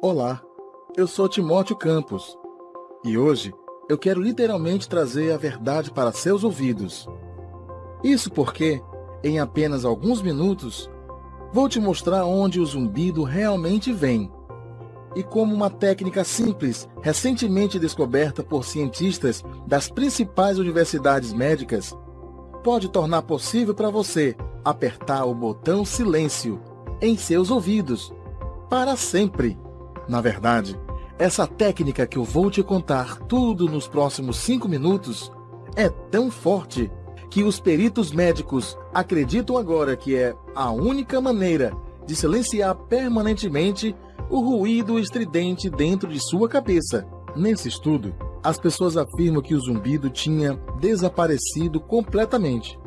Olá, eu sou Timóteo Campos e hoje eu quero literalmente trazer a verdade para seus ouvidos. Isso porque, em apenas alguns minutos, vou te mostrar onde o zumbido realmente vem e como uma técnica simples, recentemente descoberta por cientistas das principais universidades médicas, pode tornar possível para você apertar o botão silêncio em seus ouvidos para sempre. Na verdade, essa técnica que eu vou te contar tudo nos próximos cinco minutos é tão forte que os peritos médicos acreditam agora que é a única maneira de silenciar permanentemente o ruído estridente dentro de sua cabeça. Nesse estudo, as pessoas afirmam que o zumbido tinha desaparecido completamente.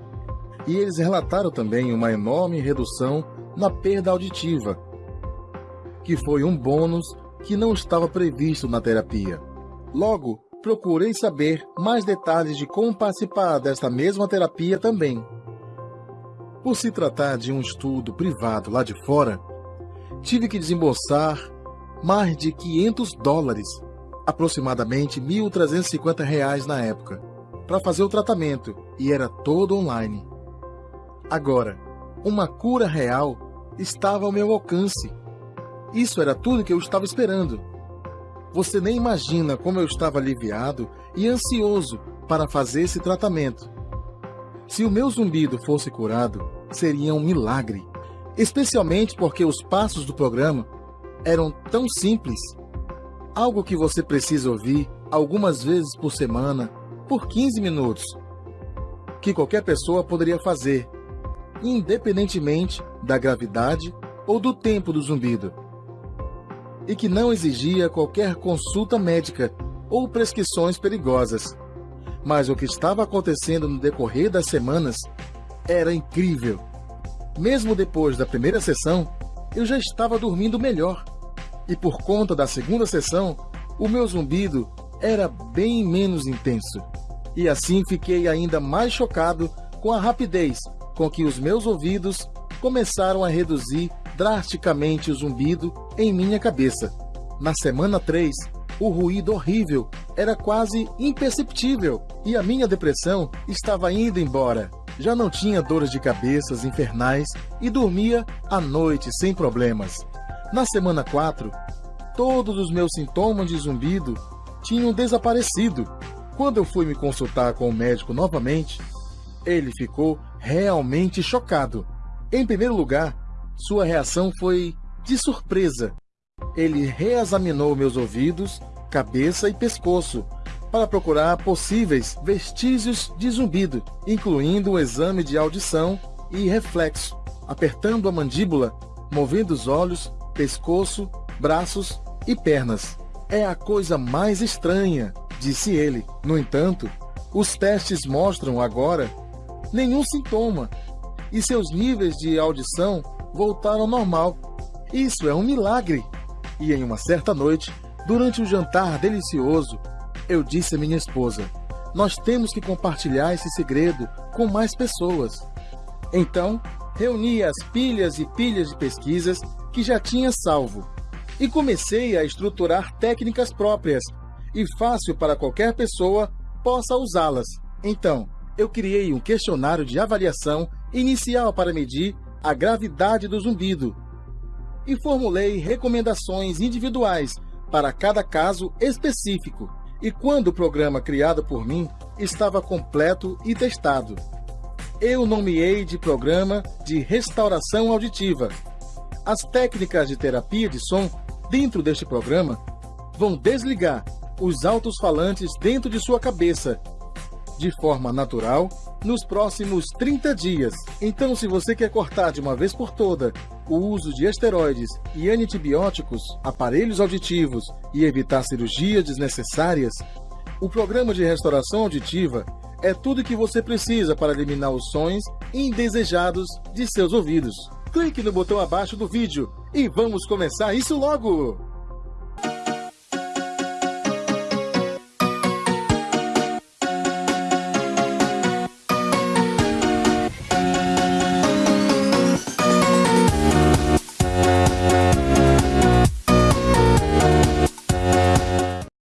E eles relataram também uma enorme redução na perda auditiva, que foi um bônus que não estava previsto na terapia. Logo, procurei saber mais detalhes de como participar desta mesma terapia também. Por se tratar de um estudo privado lá de fora, tive que desembolsar mais de 500 dólares, aproximadamente 1.350 reais na época, para fazer o tratamento e era todo online. Agora, uma cura real estava ao meu alcance isso era tudo que eu estava esperando. Você nem imagina como eu estava aliviado e ansioso para fazer esse tratamento. Se o meu zumbido fosse curado, seria um milagre, especialmente porque os passos do programa eram tão simples. Algo que você precisa ouvir algumas vezes por semana, por 15 minutos, que qualquer pessoa poderia fazer, independentemente da gravidade ou do tempo do zumbido e que não exigia qualquer consulta médica ou prescrições perigosas. Mas o que estava acontecendo no decorrer das semanas era incrível. Mesmo depois da primeira sessão, eu já estava dormindo melhor. E por conta da segunda sessão, o meu zumbido era bem menos intenso. E assim fiquei ainda mais chocado com a rapidez com que os meus ouvidos começaram a reduzir drasticamente o zumbido em minha cabeça. Na semana 3, o ruído horrível era quase imperceptível e a minha depressão estava indo embora. Já não tinha dores de cabeças infernais e dormia à noite sem problemas. Na semana 4, todos os meus sintomas de zumbido tinham desaparecido. Quando eu fui me consultar com o médico novamente, ele ficou realmente chocado. Em primeiro lugar, sua reação foi de surpresa. Ele reexaminou meus ouvidos, cabeça e pescoço para procurar possíveis vestígios de zumbido, incluindo um exame de audição e reflexo, apertando a mandíbula, movendo os olhos, pescoço, braços e pernas. É a coisa mais estranha, disse ele. No entanto, os testes mostram agora nenhum sintoma e seus níveis de audição voltaram ao normal. Isso é um milagre. E em uma certa noite, durante um jantar delicioso, eu disse à minha esposa: Nós temos que compartilhar esse segredo com mais pessoas. Então, reuni as pilhas e pilhas de pesquisas que já tinha salvo e comecei a estruturar técnicas próprias e fácil para qualquer pessoa possa usá-las. Então, eu criei um questionário de avaliação inicial para medir a gravidade do zumbido e formulei recomendações individuais para cada caso específico. E quando o programa criado por mim estava completo e testado, eu nomeei de programa de restauração auditiva. As técnicas de terapia de som dentro deste programa vão desligar os altos-falantes dentro de sua cabeça de forma natural nos próximos 30 dias. Então, se você quer cortar de uma vez por toda o uso de esteroides e antibióticos, aparelhos auditivos e evitar cirurgias desnecessárias, o programa de restauração auditiva é tudo que você precisa para eliminar os sons indesejados de seus ouvidos. Clique no botão abaixo do vídeo e vamos começar isso logo!